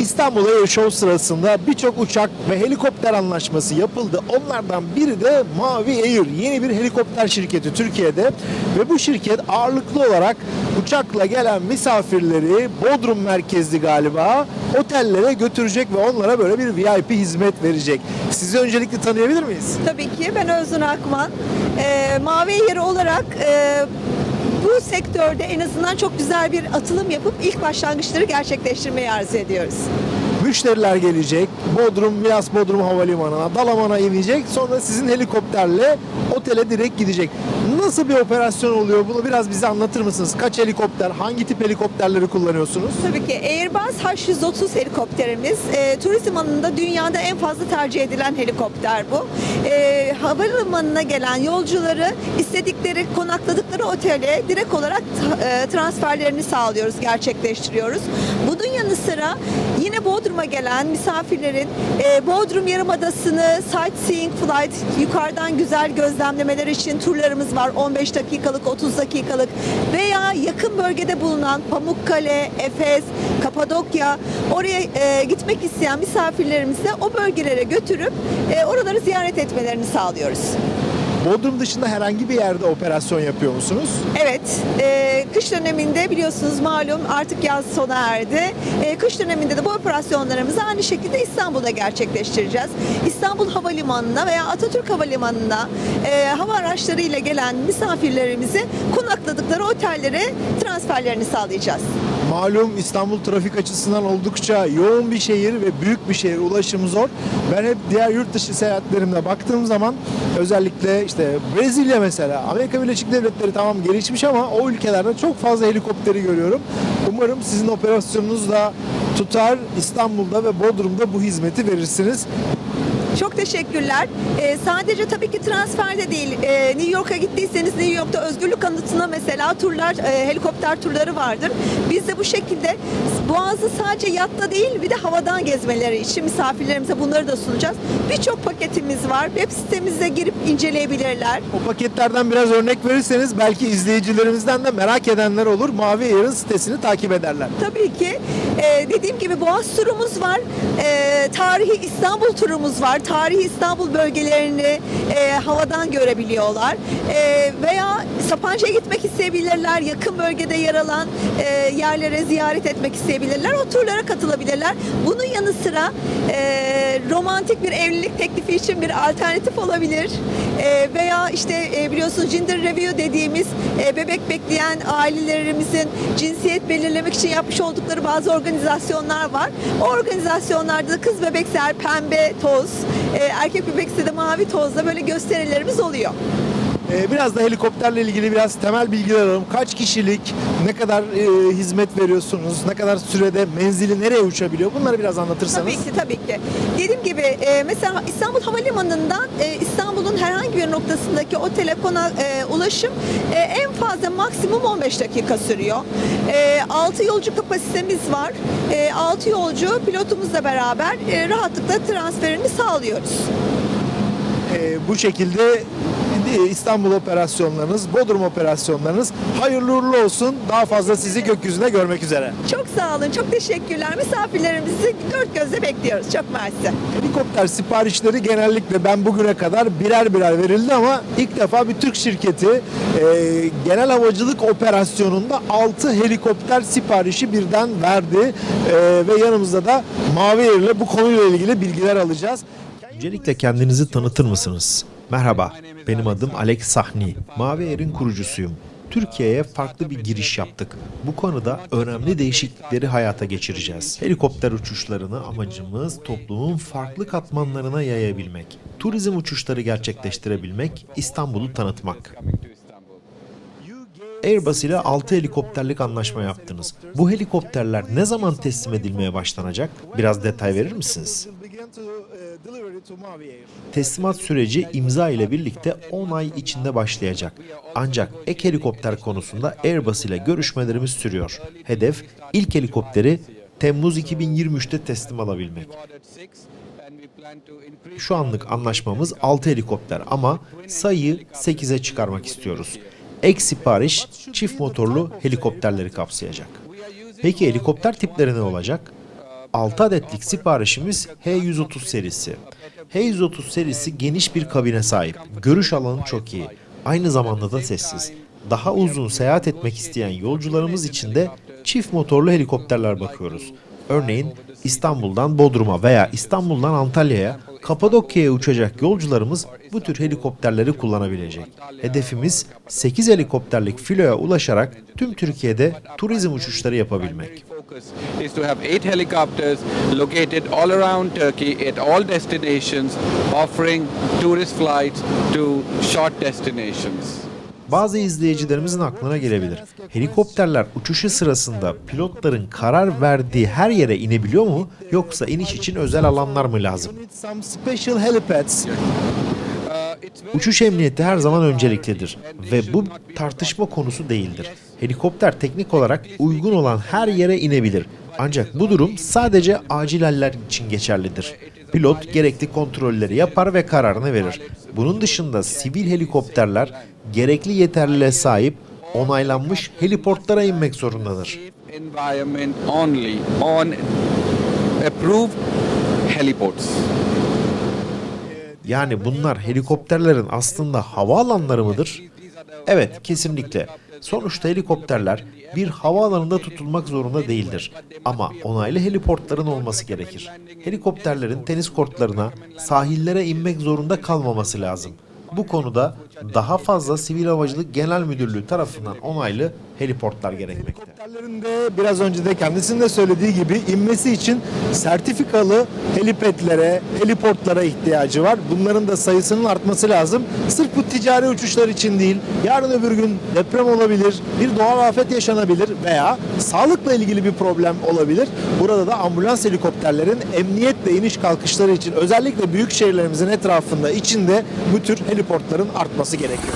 İstanbul Air Show sırasında birçok uçak ve helikopter anlaşması yapıldı. Onlardan biri de Mavi Air. Yeni bir helikopter şirketi Türkiye'de ve bu şirket ağırlıklı olarak uçakla gelen misafirleri Bodrum merkezli galiba otellere götürecek ve onlara böyle bir VIP hizmet verecek. Sizi öncelikle tanıyabilir miyiz? Tabii ki ben Özgün Akman. Ee, Mavi yeri olarak e, bu sektörde en azından çok güzel bir atılım yapıp ilk başlangıçları gerçekleştirmeyi arzu ediyoruz. Müşteriler gelecek. Bodrum, Milas Bodrum Havalimanı'na, Dalaman'a inecek. Sonra sizin helikopterle otele direkt gidecek. Nasıl bir operasyon oluyor? Bunu biraz bize anlatır mısınız? Kaç helikopter, hangi tip helikopterleri kullanıyorsunuz? Tabii ki Airbus H130 helikopterimiz e, turizm alanında dünyada en fazla tercih edilen helikopter bu. E, havalimanına gelen yolcuları istedikleri, konakladıkları otele direkt olarak e, transferlerini sağlıyoruz, gerçekleştiriyoruz. Bunun yanı sıra yine Bodrum'a gelen misafirlerin e, Bodrum Yarımadası'nı sightseeing flight yukarıdan güzel gözlemlemeler için turlarımız var. 15 dakikalık, 30 dakikalık veya yakın bölgede bulunan Pamukkale, Efes, Kapadokya oraya e, gitmek isteyen misafirlerimizi o bölgelere götürüp e, oraları ziyaret etmelerini sağlıyoruz. Bodrum dışında herhangi bir yerde operasyon yapıyor musunuz? Evet, e, kış döneminde biliyorsunuz malum artık yaz sona erdi. E, kış döneminde de bu operasyonlarımızı aynı şekilde İstanbul'da gerçekleştireceğiz. İstanbul Havalimanı'na veya Atatürk Havalimanı'na e, hava araçlarıyla gelen misafirlerimizi konakladıkları otellere transferlerini sağlayacağız. Malum İstanbul trafik açısından oldukça yoğun bir şehir ve büyük bir şehir. Ulaşım zor. Ben hep diğer yurt dışı seyahatlerimde baktığım zaman özellikle işte Brezilya mesela Amerika Birleşik Devletleri tamam gelişmiş ama o ülkelerde çok fazla helikopteri görüyorum. Umarım sizin operasyonunuz da tutar. İstanbul'da ve Bodrum'da bu hizmeti verirsiniz. Çok teşekkürler. Ee, sadece tabii ki transferde değil. Ee, New York'a gittiyseniz New York'ta özgürlük anıtına mesela turlar, e, helikopter turları vardır. Biz de bu şekilde Boğaz'ı sadece yatta değil bir de havadan gezmeleri için misafirlerimize bunları da sunacağız. Birçok paketimiz var. Web sitemize girip inceleyebilirler. O paketlerden biraz örnek verirseniz belki izleyicilerimizden de merak edenler olur. Mavi Air'ın sitesini takip ederler. Tabii ki e, dediğim gibi Boğaz turumuz var. E, tarihi İstanbul turumuz var. Tarihi İstanbul bölgelerini e, havadan görebiliyorlar. E, veya Sapanca'ya gitmek isteyebilirler. Yakın bölgede yer alan e, yerlere ziyaret etmek isteyebilirler. O turlara katılabilirler. Bunun yanı sıra e, romantik bir evlilik teklifi için bir alternatif olabilir. E, veya işte e, biliyorsunuz gender review dediğimiz e, bebek bekleyen ailelerimizin cinsiyet belirlemek için yapmış oldukları bazı organizasyonlar var. O organizasyonlarda da kız bebekser pembe toz, e, erkek bebekse de mavi tozla böyle gösterilerimiz oluyor. Ee, Biraz da helikopterle ilgili biraz temel bilgiler alalım. Kaç kişilik, ne kadar e, hizmet veriyorsunuz, ne kadar sürede menzili nereye uçabiliyor? Bunları biraz anlatırsanız. Tabii ki tabii ki. Dediğim gibi e, mesela İstanbul Havalimanı'ndan e, İstanbul'un herhangi bir noktasındaki otele kona, e, ulaşım e, en fazla maksimum 15 dakika sürüyor. E, 6 yolcu kapasitemiz var. E, 6 yolcu pilotumuzla beraber e, rahatlıkla transferini sağlıyoruz. Ee, bu şekilde e, İstanbul operasyonlarınız, Bodrum operasyonlarınız hayırlı uğurlu olsun. Daha fazla sizi gökyüzünde görmek üzere. Çok sağ olun, çok teşekkürler. Misafirlerimizi dört gözle bekliyoruz. Çok mersi. Helikopter siparişleri genellikle ben bugüne kadar birer birer verildi ama ilk defa bir Türk şirketi e, genel havacılık operasyonunda 6 helikopter siparişi birden verdi E, ve yanımızda da Mavi Air ile bu konuyla ilgili bilgiler alacağız. Öncelikle kendinizi tanıtır mısınız? Merhaba, benim adım Alex Sahni. Mavi Air'in kurucusuyum. Türkiye'ye farklı bir giriş yaptık. Bu konuda önemli değişiklikleri hayata geçireceğiz. Helikopter uçuşlarını amacımız toplumun farklı katmanlarına yayabilmek. Turizm uçuşları gerçekleştirebilmek, İstanbul'u tanıtmak. Airbus ile 6 helikopterlik anlaşma yaptınız. Bu helikopterler ne zaman teslim edilmeye başlanacak? Biraz detay verir misiniz? Teslimat süreci imza ile birlikte 10 ay içinde başlayacak. Ancak ek helikopter konusunda Airbus ile görüşmelerimiz sürüyor. Hedef ilk helikopteri Temmuz 2023'te teslim alabilmek. Şu anlık anlaşmamız 6 helikopter ama sayıyı 8'e çıkarmak istiyoruz. Ek sipariş çift motorlu helikopterleri kapsayacak. Peki helikopter tipleri ne olacak? 6 adetlik siparişimiz H130 serisi. H130 serisi geniş bir kabine sahip. Görüş alanı çok iyi. Aynı zamanda da sessiz. Daha uzun seyahat etmek isteyen yolcularımız için de çift motorlu helikopterler bakıyoruz. Örneğin İstanbul'dan Bodrum'a veya İstanbul'dan Antalya'ya, Kapadokya'ya uçacak yolcularımız bu tür helikopterleri kullanabilecek. Hedefimiz 8 helikopterlik filoya ulaşarak tüm Türkiye'de turizm uçuşları yapabilmek. Focus is to have eight helicopters located all around Turkey at all destinations, offering tourist flights to short destinations. Bazı izleyicilerimizin aklına gelebilir. Helikopterler uçuşu sırasında pilotların karar verdiği her yere inebiliyor mu yoksa iniş için özel alanlar mı lazım? Uçuş emniyeti her zaman önceliklidir ve bu tartışma konusu değildir. Helikopter teknik olarak uygun olan her yere inebilir. Ancak bu durum sadece acil haller için geçerlidir. Pilot gerekli kontrolleri yapar ve kararını verir. Bunun dışında sivil helikopterler gerekli yeterliliğe sahip onaylanmış heliportlara inmek zorundadır. Yani bunlar helikopterlerin aslında havaalanları mıdır? Evet, kesinlikle. Sonuçta helikopterler bir havaalanında tutulmak zorunda değildir. Ama onaylı heliportların olması gerekir. Helikopterlerin tenis kortlarına, sahillere inmek zorunda kalmaması lazım. Bu konuda daha fazla Sivil Havacılık Genel Müdürlüğü tarafından onaylı heliportlar gerekmekte. Helikopterlerin de biraz önce de kendisinin de söylediği gibi inmesi için sertifikalı helipadlere, heliportlara ihtiyacı var. Bunların da sayısının artması lazım. Sırf bu ticari uçuşlar için değil, yarın öbür gün deprem olabilir, bir doğal afet yaşanabilir veya sağlıkla ilgili bir problem olabilir. Burada da ambulans helikopterlerin emniyetle iniş kalkışları için özellikle büyük şehirlerimizin etrafında içinde bu tür heliportların artması gerekiyor.